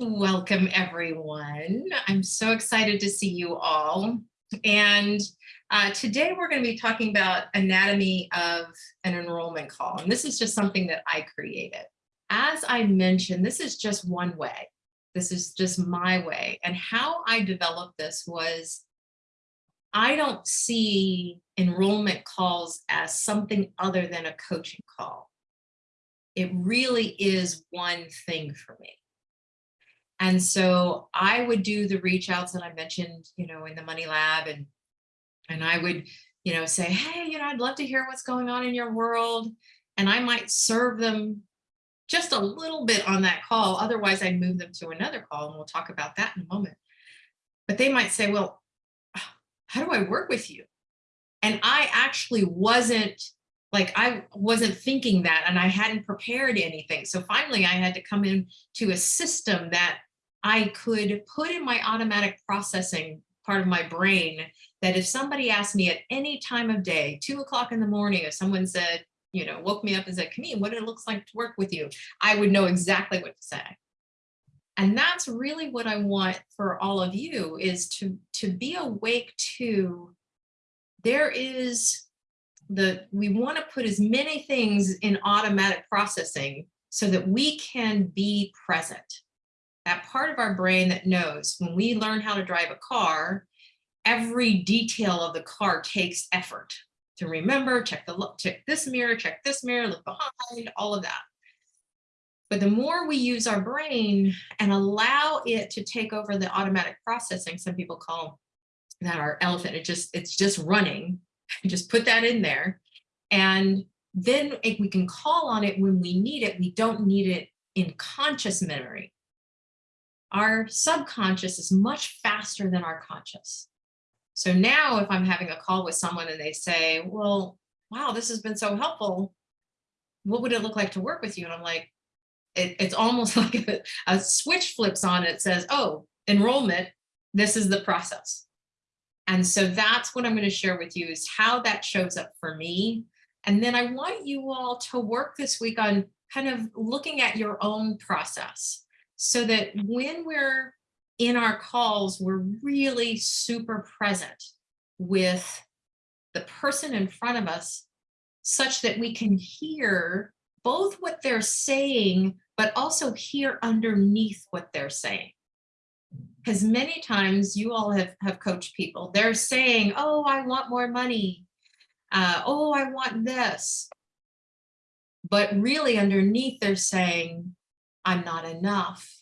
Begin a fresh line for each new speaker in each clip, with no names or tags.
Welcome, everyone. I'm so excited to see you all. And uh, today we're going to be talking about anatomy of an enrollment call. And this is just something that I created. As I mentioned, this is just one way. This is just my way. And how I developed this was I don't see enrollment calls as something other than a coaching call. It really is one thing for me. And so I would do the reach outs that I mentioned, you know, in the money lab and and I would, you know, say, hey, you know, I'd love to hear what's going on in your world. And I might serve them just a little bit on that call. Otherwise, I'd move them to another call and we'll talk about that in a moment. But they might say, well, ah, how do I work with you? And I actually wasn't like I wasn't thinking that and I hadn't prepared anything. So finally I had to come in to a system that I could put in my automatic processing part of my brain that if somebody asked me at any time of day, two o'clock in the morning, if someone said, you know, woke me up and said, Camille, what it looks like to work with you, I would know exactly what to say. And that's really what I want for all of you is to, to be awake to there is the we want to put as many things in automatic processing so that we can be present. That part of our brain that knows when we learn how to drive a car, every detail of the car takes effort to remember, check the look, check this mirror, check this mirror, look behind, all of that. But the more we use our brain and allow it to take over the automatic processing, some people call that our elephant, it just, it's just running, just put that in there. And then we can call on it when we need it. We don't need it in conscious memory. Our subconscious is much faster than our conscious. So now if I'm having a call with someone and they say, well, wow, this has been so helpful. What would it look like to work with you? And I'm like, it, it's almost like a, a switch flips on it says, oh, enrollment, this is the process. And so that's what I'm going to share with you is how that shows up for me. And then I want you all to work this week on kind of looking at your own process so that when we're in our calls, we're really super present with the person in front of us such that we can hear both what they're saying, but also hear underneath what they're saying because many times you all have, have coached people, they're saying, oh, I want more money. Uh, oh, I want this. But really underneath they're saying, I'm not enough.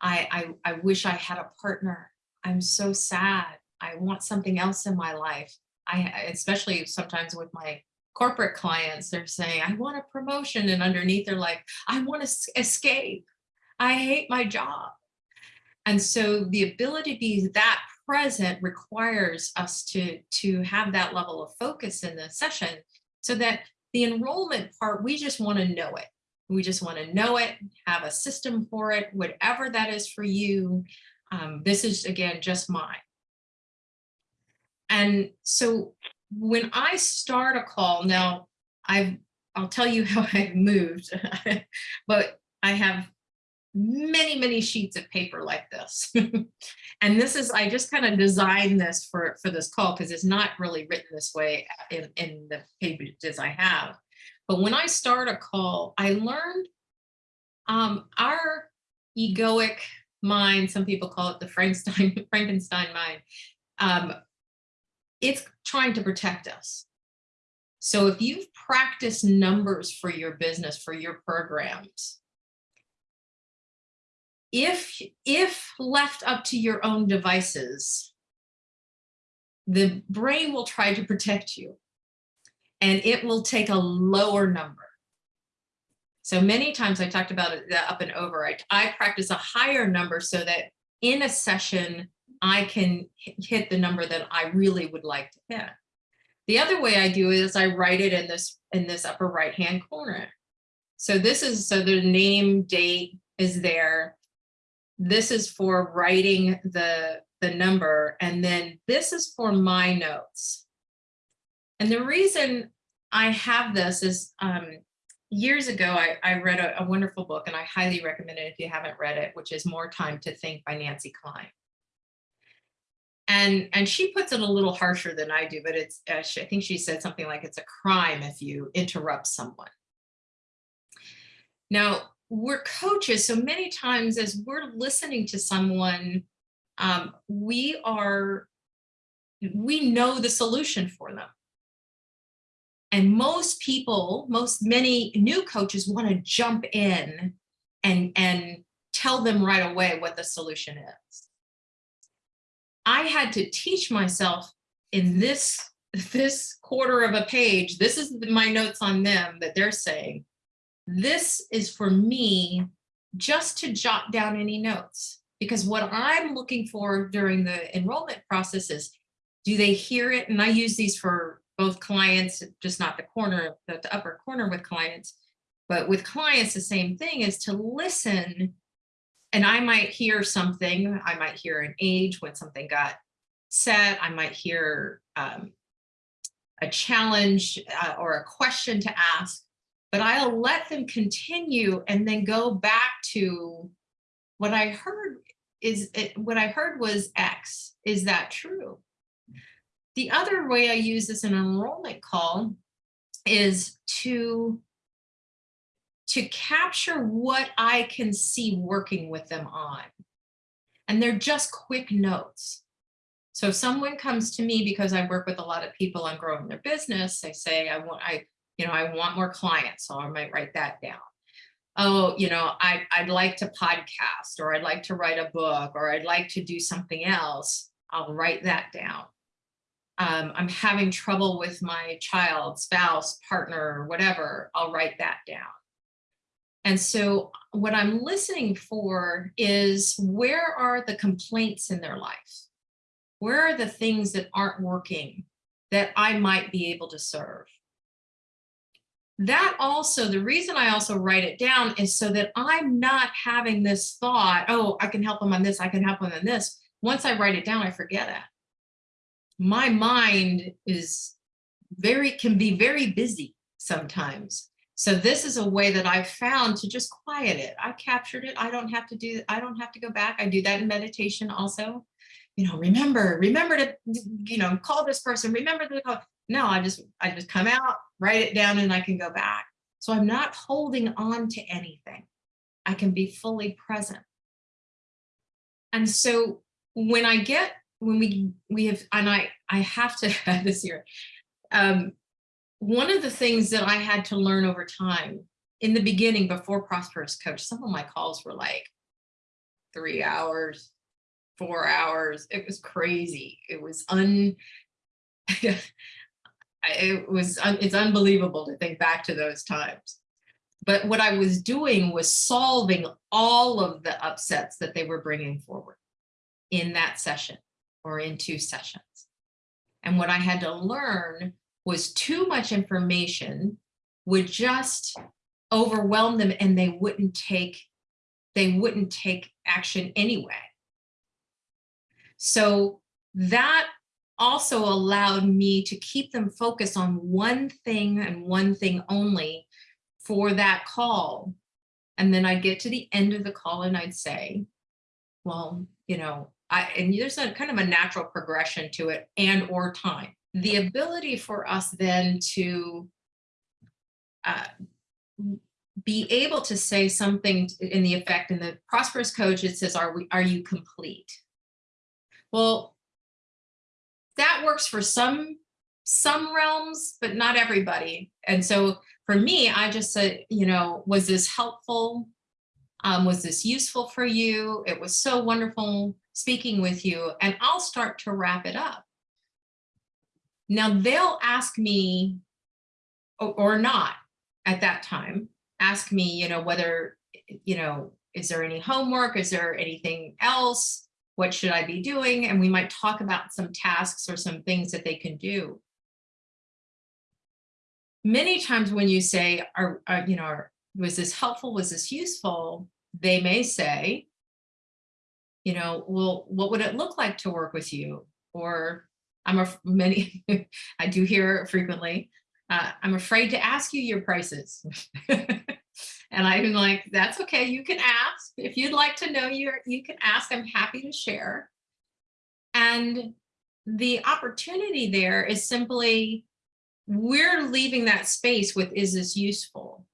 I, I, I wish I had a partner. I'm so sad. I want something else in my life. I, especially sometimes with my corporate clients, they're saying, I want a promotion. And underneath they're like, I want to escape. I hate my job. And so the ability to be that present requires us to, to have that level of focus in the session so that the enrollment part, we just want to know it. We just want to know it, have a system for it, whatever that is for you. Um, this is, again, just mine. And so when I start a call, now I've, I'll tell you how I've moved, but I have many, many sheets of paper like this. and this is, I just kind of designed this for, for this call because it's not really written this way in, in the pages I have. But when I start a call, I learned um, our egoic mind, some people call it the Frankenstein, Frankenstein mind, um, it's trying to protect us. So if you've practiced numbers for your business, for your programs, if, if left up to your own devices, the brain will try to protect you and it will take a lower number. So many times I talked about it up and over, I, I practice a higher number so that in a session, I can hit the number that I really would like to hit. The other way I do is I write it in this in this upper right hand corner. So this is so the name date is there this is for writing the, the number, and then this is for my notes. And the reason I have this is, um, years ago, I, I read a, a wonderful book and I highly recommend it if you haven't read it, which is More Time to Think by Nancy Kline. And, and she puts it a little harsher than I do, but it's, uh, she, I think she said something like it's a crime if you interrupt someone. Now, we're coaches, so many times as we're listening to someone, um, we are, we know the solution for them. And most people, most many new coaches want to jump in and, and tell them right away what the solution is. I had to teach myself in this, this quarter of a page, this is my notes on them that they're saying, this is for me just to jot down any notes. Because what I'm looking for during the enrollment process is, do they hear it? And I use these for both clients, just not the corner, the, the upper corner with clients, but with clients, the same thing is to listen. And I might hear something, I might hear an age when something got set, I might hear um, a challenge uh, or a question to ask, but I'll let them continue and then go back to what I heard is it, what I heard was X. Is that true? The other way I use this in an enrollment call is to to capture what I can see working with them on. And they're just quick notes. So if someone comes to me because I work with a lot of people on growing their business, they say, I want, I you know, I want more clients, so I might write that down. Oh, you know, I, I'd like to podcast or I'd like to write a book or I'd like to do something else. I'll write that down. Um, I'm having trouble with my child, spouse, partner, whatever, I'll write that down. And so what I'm listening for is where are the complaints in their life? Where are the things that aren't working that I might be able to serve? that also, the reason I also write it down is so that I'm not having this thought, oh, I can help them on this, I can help them on this. Once I write it down, I forget it. My mind is very, can be very busy sometimes. So this is a way that I've found to just quiet it. I captured it. I don't have to do, I don't have to go back. I do that in meditation also. You know, remember, remember to, you know, call this person, remember to call. No, I just, I just come out, write it down and I can go back. So I'm not holding on to anything. I can be fully present. And so when I get, when we, we have, and I, I have to have this here, um, one of the things that I had to learn over time in the beginning before Prosperous Coach, some of my calls were like three hours, four hours. It was crazy. It was un, it was, it's unbelievable to think back to those times. But what I was doing was solving all of the upsets that they were bringing forward in that session or in two sessions. And what I had to learn was too much information would just overwhelm them and they wouldn't take they wouldn't take action anyway. So that also allowed me to keep them focused on one thing and one thing only for that call. And then I'd get to the end of the call and I'd say, well, you know, I, and there's a kind of a natural progression to it and or time. The ability for us then to uh, be able to say something in the effect in the prosperous coach, it says, are we, are you complete? Well, that works for some some realms, but not everybody. And so for me, I just said, you know, was this helpful? Um, was this useful for you? It was so wonderful speaking with you and I'll start to wrap it up. Now they'll ask me or, not at that time, ask me, you know, whether, you know, is there any homework? Is there anything else? what should I be doing? And we might talk about some tasks or some things that they can do. Many times when you say, are, are you know, are, was this helpful? Was this useful? They may say, you know, well, what would it look like to work with you? Or I'm a many, I do hear frequently, uh, I'm afraid to ask you your prices. and I'm like, that's okay, you can ask. If you'd like to know, you you can ask, I'm happy to share. And the opportunity there is simply, we're leaving that space with, is this useful?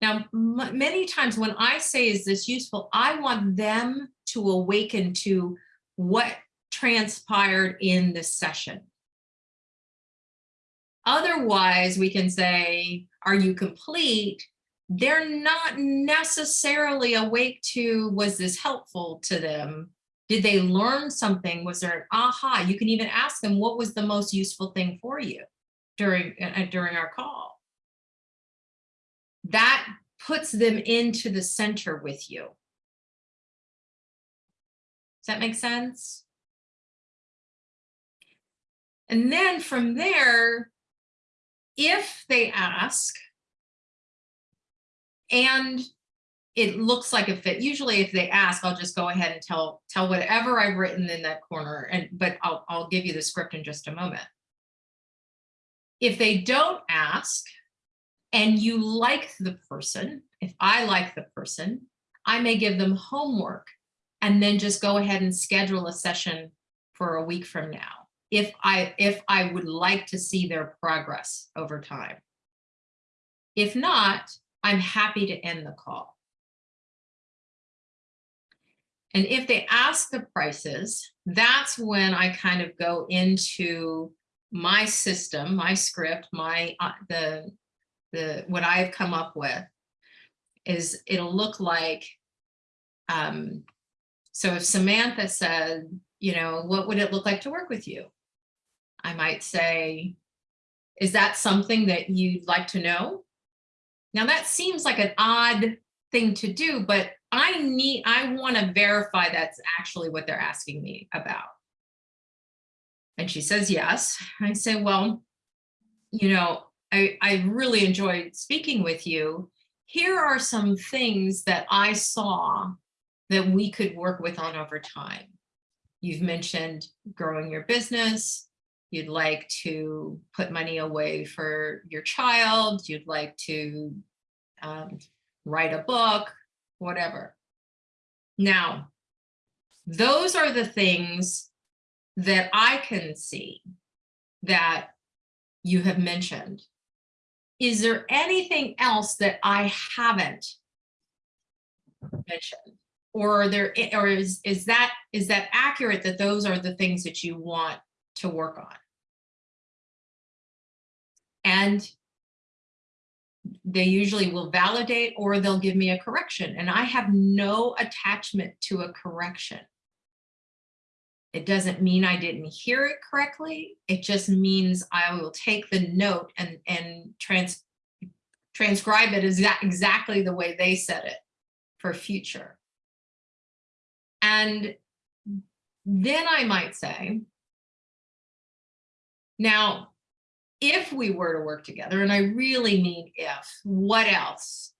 Now, many times when I say, is this useful? I want them to awaken to what transpired in this session. Otherwise, we can say, are you complete? They're not necessarily awake to, was this helpful to them? Did they learn something? Was there an aha? You can even ask them, what was the most useful thing for you during, uh, during our call? That puts them into the center with you. That make sense? And then from there, if they ask, and it looks like a fit. Usually if they ask, I'll just go ahead and tell, tell whatever I've written in that corner, and but I'll, I'll give you the script in just a moment. If they don't ask and you like the person, if I like the person, I may give them homework and then just go ahead and schedule a session for a week from now. If I, if I would like to see their progress over time. If not, I'm happy to end the call. And if they ask the prices, that's when I kind of go into my system, my script, my uh, the the what I've come up with is it'll look like um so if Samantha said, you know, what would it look like to work with you? I might say, is that something that you'd like to know? Now that seems like an odd thing to do, but I need, I want to verify that's actually what they're asking me about. And she says, yes. I say, well, you know, I, I really enjoyed speaking with you. Here are some things that I saw that we could work with on over time. You've mentioned growing your business. You'd like to put money away for your child. You'd like to um, write a book, whatever. Now, those are the things that I can see that you have mentioned. Is there anything else that I haven't mentioned? Or there, or is, is that is that accurate that those are the things that you want to work on? And they usually will validate or they'll give me a correction and I have no attachment to a correction. It doesn't mean I didn't hear it correctly. It just means I will take the note and, and trans, transcribe it exactly the way they said it for future. And then I might say, now if we were to work together, and I really mean if, what else?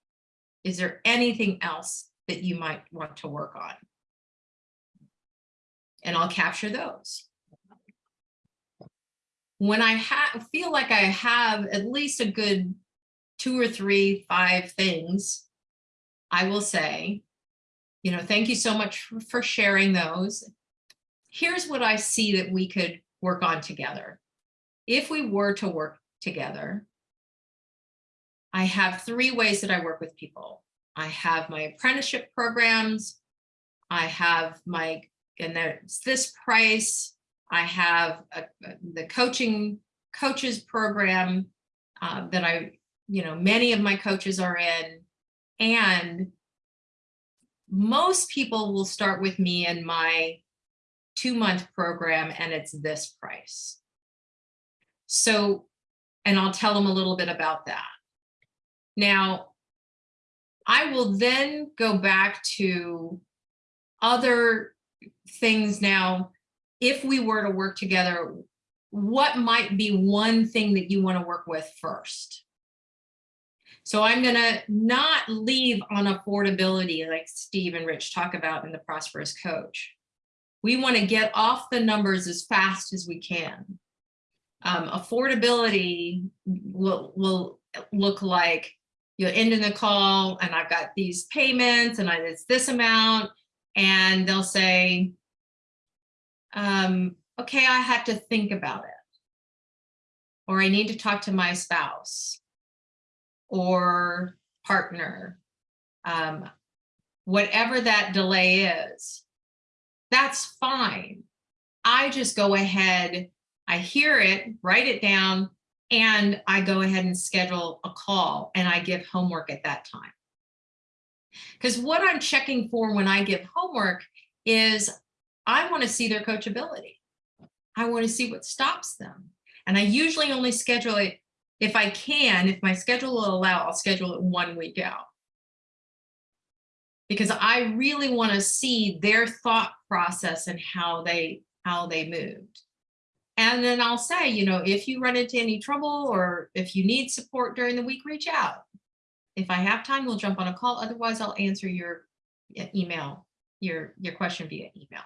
Is there anything else that you might want to work on? And I'll capture those. When I feel like I have at least a good two or three, five things, I will say, you know, thank you so much for sharing those. Here's what I see that we could work on together if we were to work together, I have three ways that I work with people. I have my apprenticeship programs. I have my, and there's this price. I have a, the coaching coaches program uh, that I, you know, many of my coaches are in. And most people will start with me and my two month program and it's this price. So, and I'll tell them a little bit about that. Now, I will then go back to other things now. If we were to work together, what might be one thing that you want to work with first? So I'm going to not leave on affordability like Steve and Rich talk about in the Prosperous Coach. We want to get off the numbers as fast as we can. Um, affordability will, will look like you're ending the call and I've got these payments and I, it's this amount. And they'll say, um, okay, I have to think about it. Or I need to talk to my spouse or partner. Um, whatever that delay is, that's fine. I just go ahead, I hear it, write it down, and I go ahead and schedule a call and I give homework at that time. Because what I'm checking for when I give homework is I want to see their coachability. I want to see what stops them. And I usually only schedule it if I can, if my schedule will allow, I'll schedule it one week out. Because I really want to see their thought process and how they how they moved. And then I'll say, you know, if you run into any trouble or if you need support during the week, reach out. If I have time, we'll jump on a call. Otherwise, I'll answer your email, your, your question via email.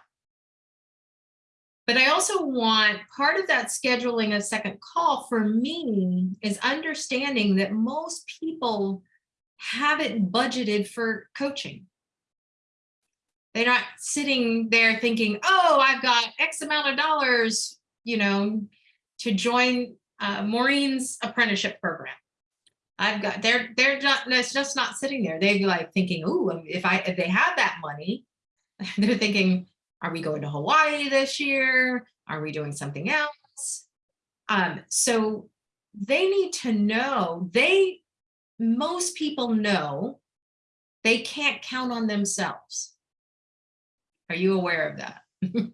But I also want part of that scheduling a second call for me is understanding that most people haven't budgeted for coaching. They're not sitting there thinking, oh, I've got X amount of dollars, you know, to join uh, Maureen's apprenticeship program. I've got, they're, they're not, it's just not sitting there. They'd be like thinking, oh, if I, if they have that money, they're thinking, are we going to Hawaii this year? Are we doing something else? Um, so they need to know, they, most people know they can't count on themselves. Are you aware of that?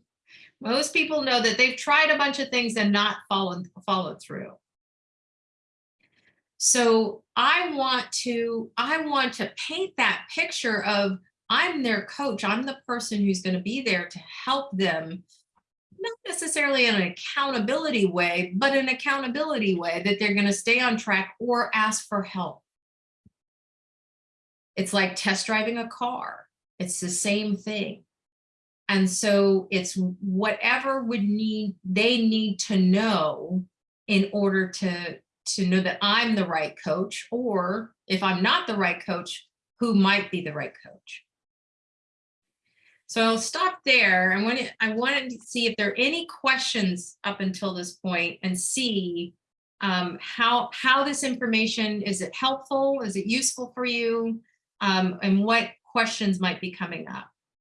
most people know that they've tried a bunch of things and not followed, followed through. So I want to, I want to paint that picture of I'm their coach. I'm the person who's going to be there to help them, not necessarily in an accountability way, but an accountability way that they're going to stay on track or ask for help. It's like test driving a car. It's the same thing. And so it's whatever would need, they need to know in order to, to know that I'm the right coach, or if I'm not the right coach, who might be the right coach. So I'll stop there. I wanted, I wanted to see if there are any questions up until this point and see um, how, how this information, is it helpful? Is it useful for you? Um, and what questions might be coming up?